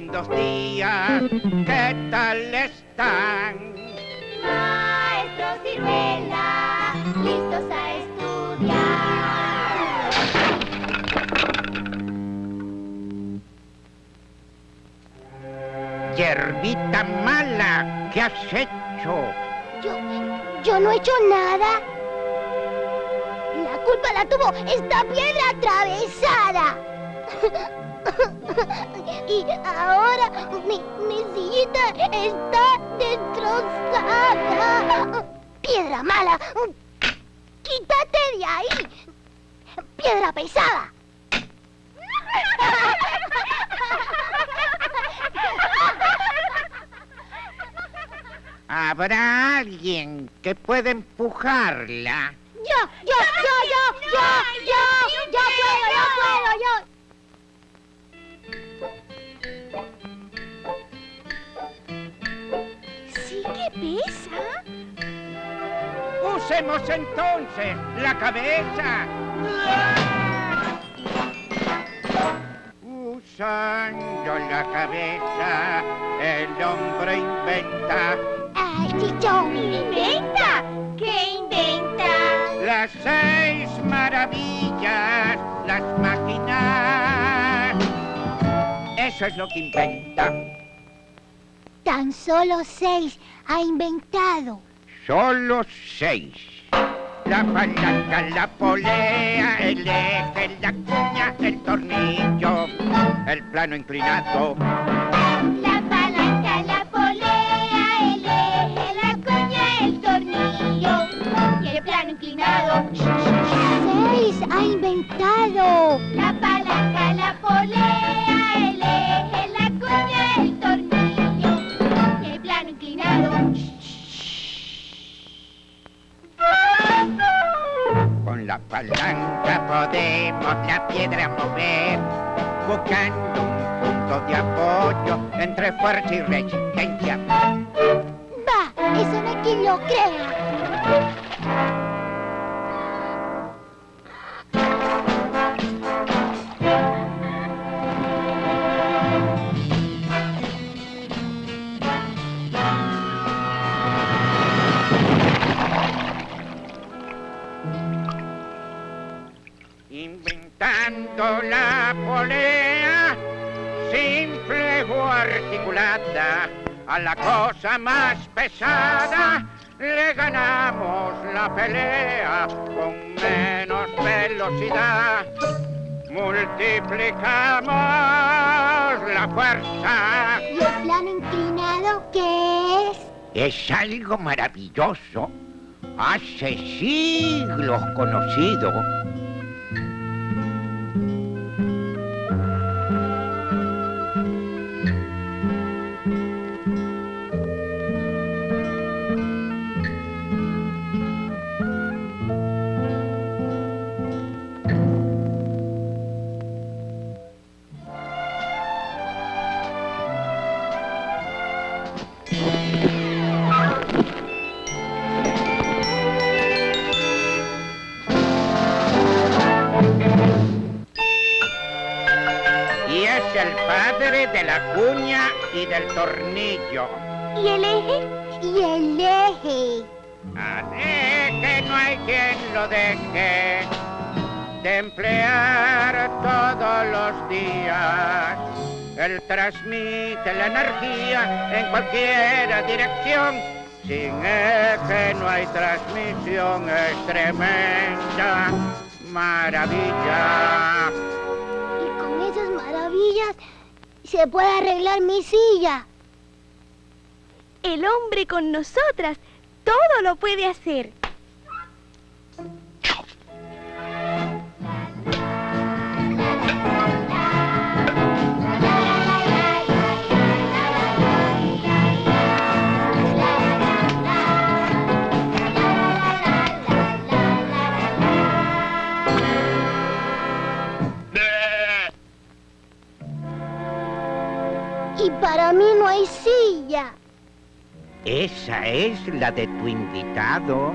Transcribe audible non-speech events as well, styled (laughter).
buenos días, ¿qué tal están? Maestro Ciruela, listos a estudiar. Yerbita mala, ¿qué has hecho? Yo, yo no he hecho nada. La culpa la tuvo esta piedra atravesada. (laughs) (laughs) Y ahora mi, mi sillita está destrozada. Piedra mala. Quítate de ahí. Piedra pesada. ¿Habrá alguien que pueda empujarla? Yo, yo, yo, yo, yo, yo, yo puedo, yo puedo, yo. Sí Usemos entonces la cabeza. Usando la cabeza, el hombre inventa Ay, chichón. ¿Inventa? ¿Qué inventa? las seis maravillas, las máquinas. Eso es lo que inventa. Tan solo seis ha inventado. Solo seis. La palanca, la polea, el eje, la cuña, el tornillo, el plano inclinado. La piedra mover, buscando un punto de apoyo entre fuerza y resistencia. Va, eso no hay quien lo crea. La polea, simple o articulada, a la cosa más pesada le ganamos la pelea con menos velocidad. Multiplicamos la fuerza. ¿Y el plano inclinado qué es? Es algo maravilloso, hace siglos conocido. De la cuña y del tornillo. ¿Y el eje? Y el eje. Así que no hay quien lo deje de emplear todos los días. Él transmite la energía en cualquier dirección. Sin eje no hay transmisión, es tremenda maravilla. Se puede arreglar mi silla. El hombre con nosotras todo lo puede hacer. Esa es la de tu invitado.